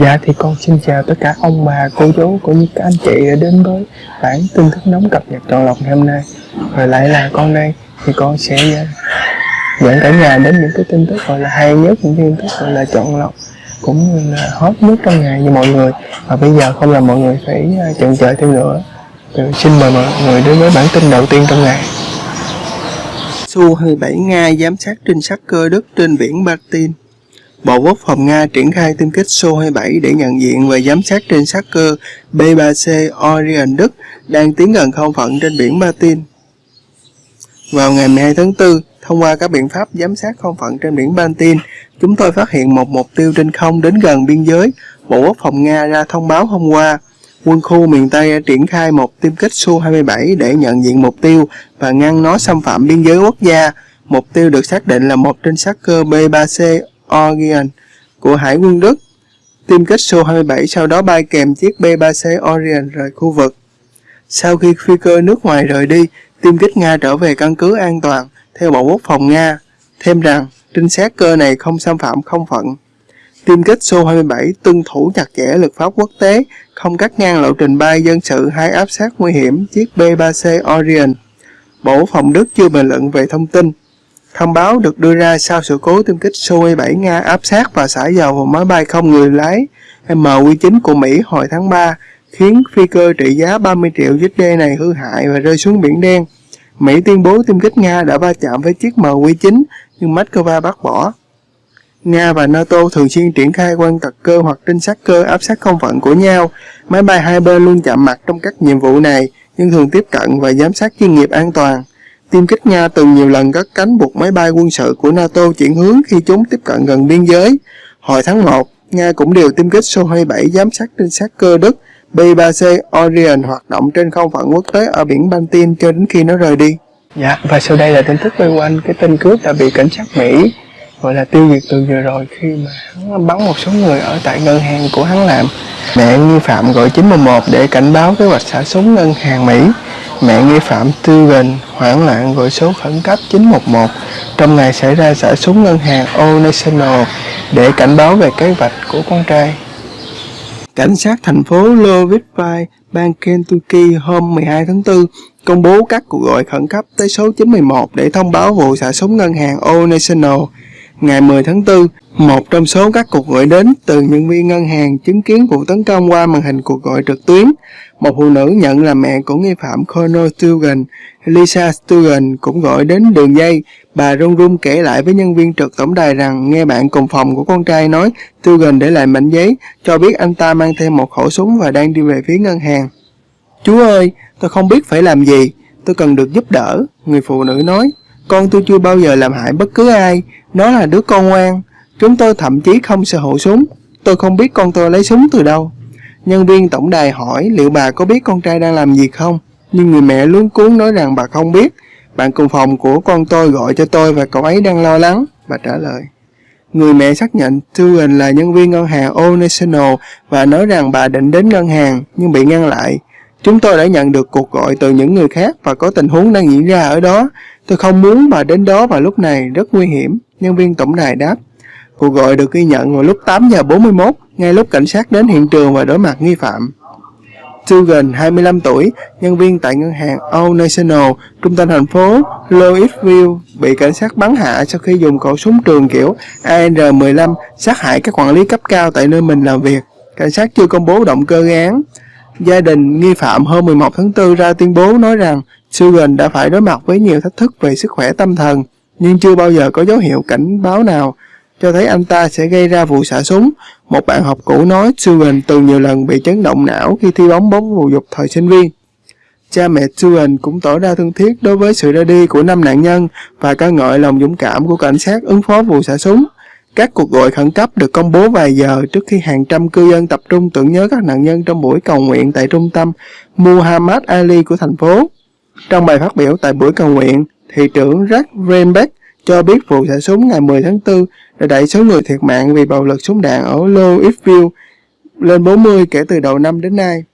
Dạ thì con xin chào tất cả ông bà, cô chú cũng như các anh chị đã đến với bản tin tức nóng cập nhật trọn lọc ngày hôm nay. Rồi lại là con đây thì con sẽ ờ, dẫn cả nhà đến những cái tin tức gọi là hay nhất, những tin tức gọi là chọn lọc cũng như là hot nhất trong ngày như mọi người. Và bây giờ không là mọi người phải ờ, chần chờ thêm nữa. Thì xin mời mọi người đến với bản tin đầu tiên trong ngày. Su-27 Nga giám sát trinh sát cơ Đức trên biển Baltic Bộ Quốc phòng Nga triển khai tiêm kích Su-27 để nhận diện và giám sát trên sát cơ B-3C Orion Đức đang tiến gần không phận trên biển Baltic. Vào ngày 12 tháng 4, thông qua các biện pháp giám sát không phận trên biển Baltic, chúng tôi phát hiện một mục tiêu trên không đến gần biên giới. Bộ Quốc phòng Nga ra thông báo hôm qua, quân khu miền Tây đã triển khai một tiêm kích Su-27 để nhận diện mục tiêu và ngăn nó xâm phạm biên giới quốc gia. Mục tiêu được xác định là một trinh sát cơ B-3C Orion của Hải quân Đức. Tiêm kích Su-27 sau đó bay kèm chiếc B-3C Orion rời khu vực. Sau khi phi cơ nước ngoài rời đi, tiêm kích Nga trở về căn cứ an toàn, theo Bộ Quốc phòng Nga. Thêm rằng, trinh sát cơ này không xâm phạm không phận. Tiêm kích Su-27 tuân thủ chặt chẽ luật pháp quốc tế, không cắt ngang lộ trình bay dân sự hay áp sát nguy hiểm chiếc B-3C Orion. Bộ Phòng Đức chưa bình luận về thông tin. Thông báo được đưa ra sau sự cố tiêm kích Su-27 Nga áp sát và xả dầu vào máy bay không người lái MQ-9 của Mỹ hồi tháng 3, khiến phi cơ trị giá 30 triệu USD này hư hại và rơi xuống Biển Đen. Mỹ tuyên bố tiêm kích Nga đã va chạm với chiếc MQ-9 nhưng Moscow bác bỏ. Nga và NATO thường xuyên triển khai quan tật cơ hoặc trinh sát cơ áp sát không phận của nhau. Máy bay hai bên luôn chạm mặt trong các nhiệm vụ này, nhưng thường tiếp cận và giám sát chuyên nghiệp an toàn. Tiêm kích Nga từng nhiều lần cắt cánh buộc máy bay quân sự của NATO chuyển hướng khi chúng tiếp cận gần biên giới. Hồi tháng 1, Nga cũng điều tiêm kích Su-27 giám sát trinh sát cơ Đức B-3C Orion hoạt động trên không phận quốc tế ở biển Baltic cho đến khi nó rời đi. Dạ, và sau đây là tin tức quay quanh cái tên cướp đã bị cảnh sát Mỹ gọi là tiêu diệt từ vừa rồi khi mà hắn bắn một số người ở tại ngân hàng của hắn làm. Mẹ nghi phạm gọi 911 để cảnh báo kế hoạch xả súng ngân hàng Mỹ. Mẹ nghi phạm tư gần hoảng loạn gọi số khẩn cấp 911 trong ngày xảy ra xả súng ngân hàng Old National để cảnh báo về kế hoạch của con trai. Cảnh sát thành phố Louisville, bang Kentucky hôm 12 tháng 4 công bố các cuộc gọi khẩn cấp tới số 911 để thông báo vụ xả súng ngân hàng Old National Ngày 10 tháng 4, một trong số các cuộc gọi đến từ nhân viên ngân hàng chứng kiến vụ tấn công qua màn hình cuộc gọi trực tuyến. Một phụ nữ nhận là mẹ của nghi phạm Connor Stugan, Lisa Stugan cũng gọi đến đường dây. Bà run run kể lại với nhân viên trực tổng đài rằng nghe bạn cùng phòng của con trai nói Stugan để lại mảnh giấy, cho biết anh ta mang thêm một khẩu súng và đang đi về phía ngân hàng. Chú ơi, tôi không biết phải làm gì, tôi cần được giúp đỡ, người phụ nữ nói. Con tôi chưa bao giờ làm hại bất cứ ai, nó là đứa con ngoan. Chúng tôi thậm chí không sở hữu súng. Tôi không biết con tôi lấy súng từ đâu. Nhân viên tổng đài hỏi liệu bà có biết con trai đang làm gì không? Nhưng người mẹ luống cuốn nói rằng bà không biết. Bạn cùng phòng của con tôi gọi cho tôi và cậu ấy đang lo lắng. Bà trả lời. Người mẹ xác nhận Tugan là nhân viên ngân hàng Old National và nói rằng bà định đến ngân hàng nhưng bị ngăn lại. Chúng tôi đã nhận được cuộc gọi từ những người khác và có tình huống đang diễn ra ở đó. Tôi không muốn bà đến đó vào lúc này, rất nguy hiểm. Nhân viên tổng đài đáp. Cuộc gọi được ghi nhận vào lúc 8 giờ 41, ngay lúc cảnh sát đến hiện trường và đối mặt nghi phạm. Sugan, 25 tuổi, nhân viên tại ngân hàng Old National, trung tâm thành phố Louisville, bị cảnh sát bắn hạ sau khi dùng khẩu súng trường kiểu AR-15 sát hại các quản lý cấp cao tại nơi mình làm việc. Cảnh sát chưa công bố động cơ gây án. Gia đình nghi phạm hôm 11 tháng 4 ra tuyên bố nói rằng Sugan đã phải đối mặt với nhiều thách thức về sức khỏe tâm thần, nhưng chưa bao giờ có dấu hiệu cảnh báo nào cho thấy anh ta sẽ gây ra vụ xả súng. Một bạn học cũ nói Sugan từng nhiều lần bị chấn động não khi thi bóng bóng bầu dục thời sinh viên. Cha mẹ Sugan cũng tỏ ra thân thiết đối với sự ra đi của năm nạn nhân và ca ngợi lòng dũng cảm của cảnh sát ứng phó vụ xả súng. Các cuộc gọi khẩn cấp được công bố vài giờ trước khi hàng trăm cư dân tập trung tưởng nhớ các nạn nhân trong buổi cầu nguyện tại trung tâm Muhammad Ali của thành phố. Trong bài phát biểu tại buổi cầu nguyện, thị trưởng Jack Renbeck cho biết vụ xả súng ngày 10 tháng 4 đã đẩy số người thiệt mạng vì bạo lực súng đạn ở Louisville lên 40 kể từ đầu năm đến nay.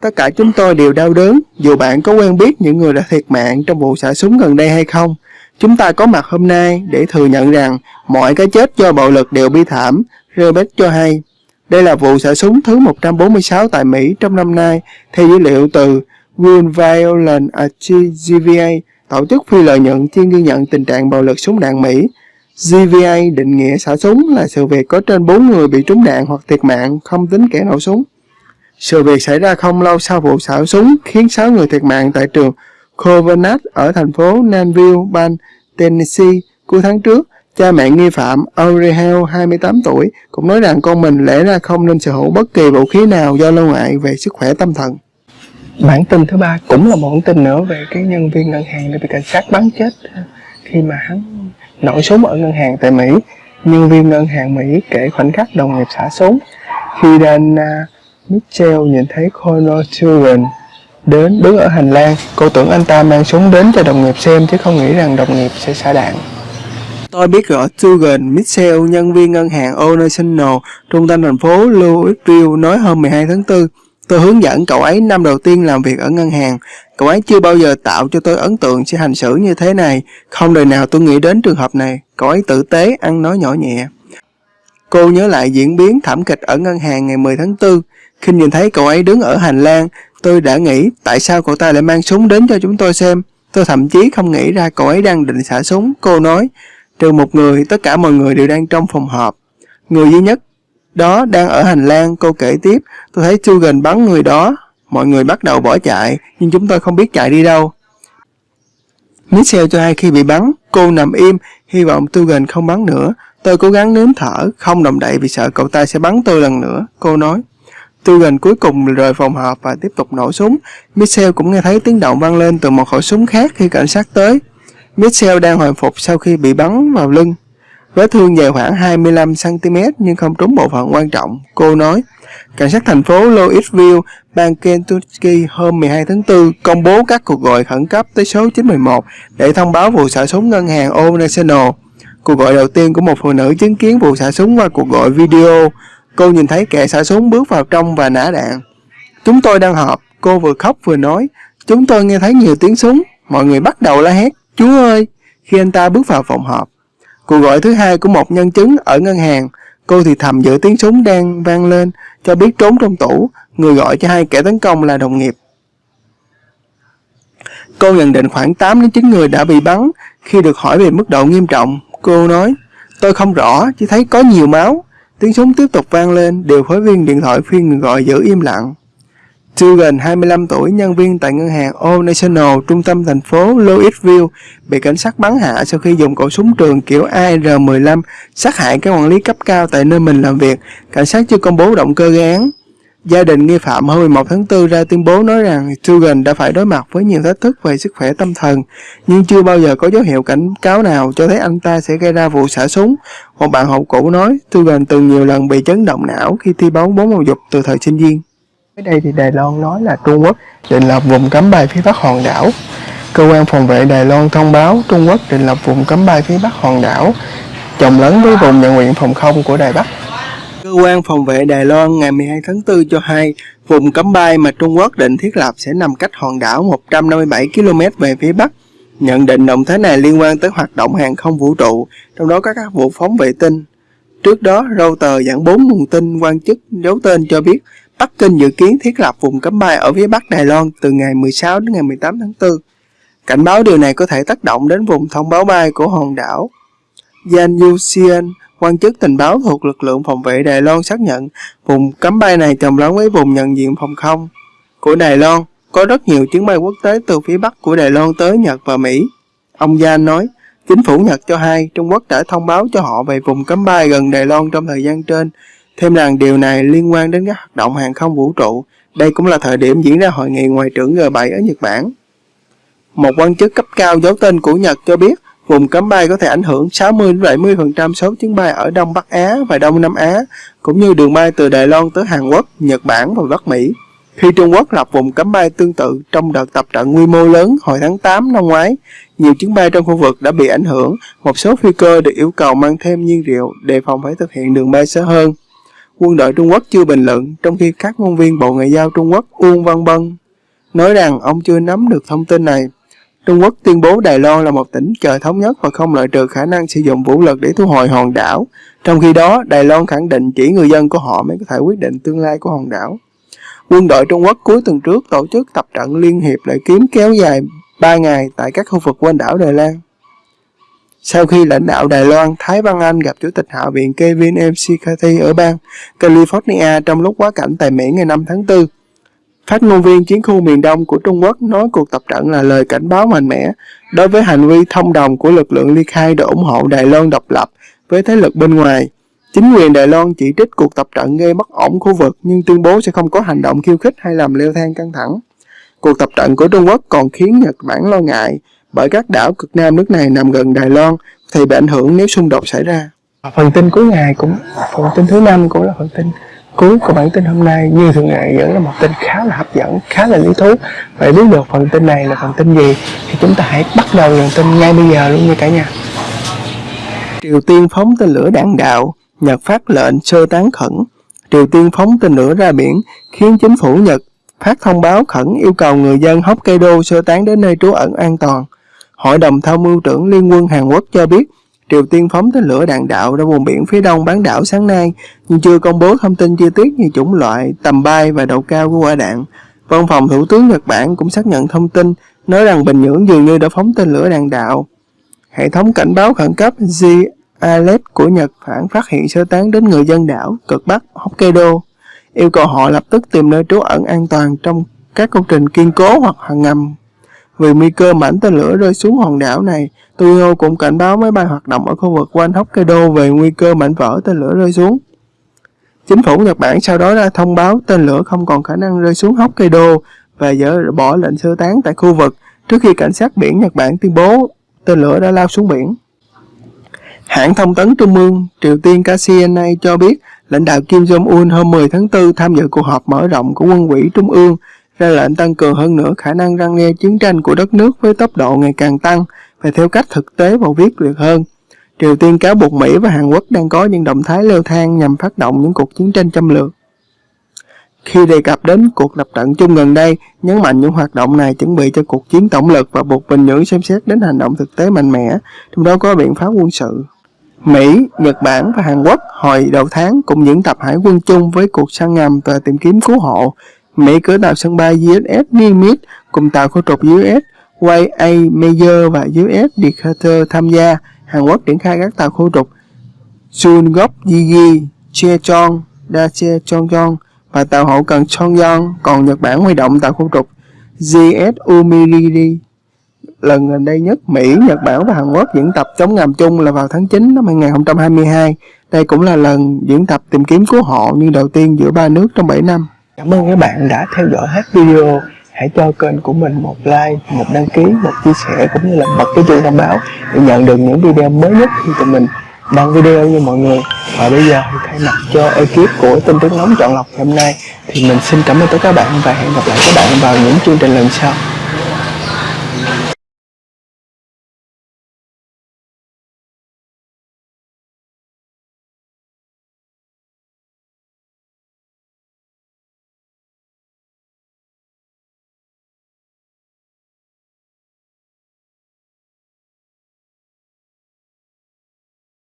Tất cả chúng tôi đều đau đớn, dù bạn có quen biết những người đã thiệt mạng trong vụ xả súng gần đây hay không. Chúng ta có mặt hôm nay để thừa nhận rằng mọi cái chết do bạo lực đều bi thảm, Rebecca cho hay. Đây là vụ xả súng thứ 146 tại Mỹ trong năm nay, theo dữ liệu từ Green Violence Against GVA, tổ chức phi lợi nhuận chuyên ghi nhận tình trạng bạo lực súng đạn Mỹ. GVA định nghĩa xả súng là sự việc có trên 4 người bị trúng đạn hoặc thiệt mạng, không tính kẻ nổ súng. Sự việc xảy ra không lâu sau vụ xả súng khiến 6 người thiệt mạng tại trường Covenant ở thành phố Nanville, bang Tennessee cuối tháng trước. Cha mẹ nghi phạm Aurehel, 28 tuổi, cũng nói rằng con mình lẽ ra không nên sở hữu bất kỳ vũ khí nào do lo ngại về sức khỏe tâm thần. Bản tin thứ ba cũng là một bản tin nữa về cái nhân viên ngân hàng đã bị cảnh sát bắn chết khi mà hắn nổ súng ở ngân hàng tại Mỹ. Nhân viên ngân hàng Mỹ kể khoảnh khắc đồng nghiệp xả súng khi Dana à, Mitchell nhìn thấy Connor Children đến đứng ở hành lang. Cô tưởng anh ta mang súng đến cho đồng nghiệp xem chứ không nghĩ rằng đồng nghiệp sẽ xả đạn. Tôi biết rõ Tugan Mitchell, nhân viên ngân hàng O'National, trung tâm thành phố Louisville, nói hôm 12 tháng 4. Tôi hướng dẫn cậu ấy năm đầu tiên làm việc ở ngân hàng. Cậu ấy chưa bao giờ tạo cho tôi ấn tượng sẽ hành xử như thế này. Không đời nào tôi nghĩ đến trường hợp này. Cậu ấy tử tế, ăn nói nhỏ nhẹ. Cô nhớ lại diễn biến thảm kịch ở ngân hàng ngày 10 tháng 4. Khi nhìn thấy cậu ấy đứng ở hành lang, tôi đã nghĩ tại sao cậu ta lại mang súng đến cho chúng tôi xem. Tôi thậm chí không nghĩ ra cậu ấy đang định xả súng. Cô nói, trừ một người, tất cả mọi người đều đang trong phòng họp. Người duy nhất đó đang ở hành lang, cô kể tiếp, tôi thấy Sugan bắn người đó. Mọi người bắt đầu bỏ chạy, nhưng chúng tôi không biết chạy đi đâu. Michelle cho hay khi bị bắn, cô nằm im, hy vọng Tugan không bắn nữa. Tôi cố gắng nếm thở, không động đậy vì sợ cậu ta sẽ bắn tôi lần nữa, cô nói. Tugan cuối cùng rời phòng họp và tiếp tục nổ súng. Michelle cũng nghe thấy tiếng động vang lên từ một khẩu súng khác khi cảnh sát tới. Michelle đang hồi phục sau khi bị bắn vào lưng. Vết thương dài khoảng 25cm nhưng không trúng bộ phận quan trọng, cô nói. Cảnh sát thành phố Louisville, bang Kentucky hôm 12 tháng 4 công bố các cuộc gọi khẩn cấp tới số 911 để thông báo vụ xả súng ngân hàng Old National. Cuộc gọi đầu tiên của một phụ nữ chứng kiến vụ xả súng qua cuộc gọi video. Cô nhìn thấy kẻ xả súng bước vào trong và nã đạn. Chúng tôi đang họp, cô vừa khóc vừa nói. Chúng tôi nghe thấy nhiều tiếng súng, mọi người bắt đầu la hét, Chúa ơi! Khi anh ta bước vào phòng họp. Cuộc gọi thứ hai của một nhân chứng ở ngân hàng, cô thì thầm giữa tiếng súng đang vang lên, cho biết trốn trong tủ, người gọi cho hai kẻ tấn công là đồng nghiệp. Cô nhận định khoảng 8 đến 9 người đã bị bắn. Khi được hỏi về mức độ nghiêm trọng, cô nói, tôi không rõ, chỉ thấy có nhiều máu. Tiếng súng tiếp tục vang lên, điều phối viên điện thoại khuyên người gọi giữ im lặng. Dugan, 25 tuổi, nhân viên tại ngân hàng Old National, trung tâm thành phố Louisville, bị cảnh sát bắn hạ sau khi dùng khẩu súng trường kiểu AR-15 sát hại các quản lý cấp cao tại nơi mình làm việc. Cảnh sát chưa công bố động cơ gây án. Gia đình nghi phạm hôm 11 tháng 4 ra tuyên bố nói rằng Dugan đã phải đối mặt với nhiều thách thức về sức khỏe tâm thần, nhưng chưa bao giờ có dấu hiệu cảnh cáo nào cho thấy anh ta sẽ gây ra vụ xả súng. Một bạn học cũ nói Dugan từng nhiều lần bị chấn động não khi thi bóng bóng bầu dục từ thời sinh viên. Ở đây thì Đài Loan nói là Trung Quốc định lập vùng cấm bay phía bắc hòn đảo. Cơ quan phòng vệ Đài Loan thông báo Trung Quốc định lập vùng cấm bay phía bắc hòn đảo, chồng lấn với vùng nhận nguyện phòng không của Đài Bắc. Cơ quan phòng vệ Đài Loan ngày 12 tháng 4 cho hay vùng cấm bay mà Trung Quốc định thiết lập sẽ nằm cách hòn đảo 157 km về phía bắc. Nhận định động thái này liên quan tới hoạt động hàng không vũ trụ, trong đó có các vụ phóng vệ tinh. Trước đó, Reuters dẫn 4 nguồn tin quan chức giấu tên cho biết Bắc Kinh dự kiến thiết lập vùng cấm bay ở phía bắc Đài Loan từ ngày 16 đến ngày 18 tháng 4. Cảnh báo điều này có thể tác động đến vùng thông báo bay của hòn đảo. Yan Yuxian, quan chức tình báo thuộc lực lượng phòng vệ Đài Loan xác nhận vùng cấm bay này chồng lấn với vùng nhận diện phòng không của Đài Loan. Có rất nhiều chuyến bay quốc tế từ phía bắc của Đài Loan tới Nhật và Mỹ. Ông Yan nói, chính phủ Nhật cho hay Trung Quốc đã thông báo cho họ về vùng cấm bay gần Đài Loan trong thời gian trên Thêm rằng điều này liên quan đến các hoạt động hàng không vũ trụ. Đây cũng là thời điểm diễn ra hội nghị ngoại trưởng G7 ở Nhật Bản. Một quan chức cấp cao giấu tên của Nhật cho biết vùng cấm bay có thể ảnh hưởng 60-70% số chuyến bay ở Đông Bắc Á và Đông Nam Á, cũng như đường bay từ Đài Loan tới Hàn Quốc, Nhật Bản và Bắc Mỹ. Khi Trung Quốc lập vùng cấm bay tương tự trong đợt tập trận quy mô lớn hồi tháng 8 năm ngoái, nhiều chuyến bay trong khu vực đã bị ảnh hưởng, một số phi cơ được yêu cầu mang thêm nhiên liệu đề phòng phải thực hiện đường bay sớm hơn quân đội Trung Quốc chưa bình luận, trong khi các ngôn viên Bộ Ngoại giao Trung Quốc Uông Văn Bân nói rằng ông chưa nắm được thông tin này. Trung Quốc tuyên bố Đài Loan là một tỉnh trời thống nhất và không loại trừ khả năng sử dụng vũ lực để thu hồi hòn đảo. Trong khi đó, Đài Loan khẳng định chỉ người dân của họ mới có thể quyết định tương lai của hòn đảo. Quân đội Trung Quốc cuối tuần trước tổ chức tập trận liên hiệp lại kiếm kéo dài 3 ngày tại các khu vực quanh đảo Đài Loan. Sau khi lãnh đạo Đài Loan, Thái Văn Anh gặp Chủ tịch Hạ viện Kevin McCarthy ở bang California trong lúc quá cảnh tại Mỹ ngày 5 tháng 4, Phát ngôn viên chiến khu miền Đông của Trung Quốc nói cuộc tập trận là lời cảnh báo mạnh mẽ đối với hành vi thông đồng của lực lượng ly khai để ủng hộ Đài Loan độc lập với thế lực bên ngoài. Chính quyền Đài Loan chỉ trích cuộc tập trận gây bất ổn khu vực nhưng tuyên bố sẽ không có hành động khiêu khích hay làm leo thang căng thẳng. Cuộc tập trận của Trung Quốc còn khiến Nhật Bản lo ngại bởi các đảo cực nam nước này nằm gần Đài Loan thì bị ảnh hưởng nếu xung đột xảy ra. Phần tin cuối ngày cũng phần tin thứ năm cũng là phần tin cuối của bản tin hôm nay như thường ngày vẫn là một tin khá là hấp dẫn, khá là lý thú. Vậy biết được phần tin này là phần tin gì thì chúng ta hãy bắt đầu dòng tin ngay bây giờ luôn nha cả nhà. Triều Tiên phóng tên lửa đạn đạo, Nhật phát lệnh sơ tán khẩn. Triều Tiên phóng tên lửa ra biển khiến chính phủ Nhật phát thông báo khẩn yêu cầu người dân Hokkaido sơ tán đến nơi trú ẩn an toàn. Hội đồng tham mưu trưởng Liên quân Hàn Quốc cho biết Triều Tiên phóng tên lửa đạn đạo ra vùng biển phía đông bán đảo sáng nay, nhưng chưa công bố thông tin chi tiết như chủng loại, tầm bay và độ cao của quả đạn. Văn phòng Thủ tướng Nhật Bản cũng xác nhận thông tin, nói rằng Bình Nhưỡng dường như đã phóng tên lửa đạn đạo. Hệ thống cảnh báo khẩn cấp G Alert của Nhật Bản phát hiện sơ tán đến người dân đảo cực Bắc Hokkaido, yêu cầu họ lập tức tìm nơi trú ẩn an toàn trong các công trình kiên cố hoặc hàng ngầm vì nguy cơ mảnh tên lửa rơi xuống hòn đảo này, Tokyo cũng cảnh báo máy bay hoạt động ở khu vực quanh Hokkaido về nguy cơ mảnh vỡ tên lửa rơi xuống. Chính phủ Nhật Bản sau đó ra thông báo tên lửa không còn khả năng rơi xuống Hokkaido và dỡ bỏ lệnh sơ tán tại khu vực trước khi cảnh sát biển Nhật Bản tuyên bố tên lửa đã lao xuống biển. Hãng thông tấn Trung ương Triều Tiên KCNA cho biết lãnh đạo Kim Jong-un hôm 10 tháng 4 tham dự cuộc họp mở rộng của quân ủy Trung ương ra lệnh tăng cường hơn nữa khả năng răng nghe chiến tranh của đất nước với tốc độ ngày càng tăng và theo cách thực tế và viết liệt hơn. Triều Tiên cáo buộc Mỹ và Hàn Quốc đang có những động thái leo thang nhằm phát động những cuộc chiến tranh châm lược. Khi đề cập đến cuộc tập trận chung gần đây, nhấn mạnh những hoạt động này chuẩn bị cho cuộc chiến tổng lực và buộc Bình Nhưỡng xem xét đến hành động thực tế mạnh mẽ, trong đó có biện pháp quân sự. Mỹ, Nhật Bản và Hàn Quốc hồi đầu tháng cũng diễn tập hải quân chung với cuộc săn ngầm và tìm kiếm cứu hộ Mỹ cử tàu sân bay USS Nimitz cùng tàu khu trục USS YA Major và USS Decatur tham gia. Hàn Quốc triển khai các tàu khu trục Chungok Yigi, Chechong, Dache Chongyong và tàu hậu cần Chongyong, còn Nhật Bản huy động tàu khu trục GS Umiriri. Lần gần đây nhất, Mỹ, Nhật Bản và Hàn Quốc diễn tập chống ngầm chung là vào tháng 9 năm 2022. Đây cũng là lần diễn tập tìm kiếm cứu hộ như đầu tiên giữa ba nước trong 7 năm. Cảm ơn các bạn đã theo dõi hết video. Hãy cho kênh của mình một like, một đăng ký, một chia sẻ cũng như là bật cái chuông thông báo để nhận được những video mới nhất khi tụi mình đăng video như mọi người. Và bây giờ thì thay mặt cho ekip của tin tức nóng chọn lọc hôm nay thì mình xin cảm ơn tất cả các bạn và hẹn gặp lại các bạn vào những chương trình lần sau.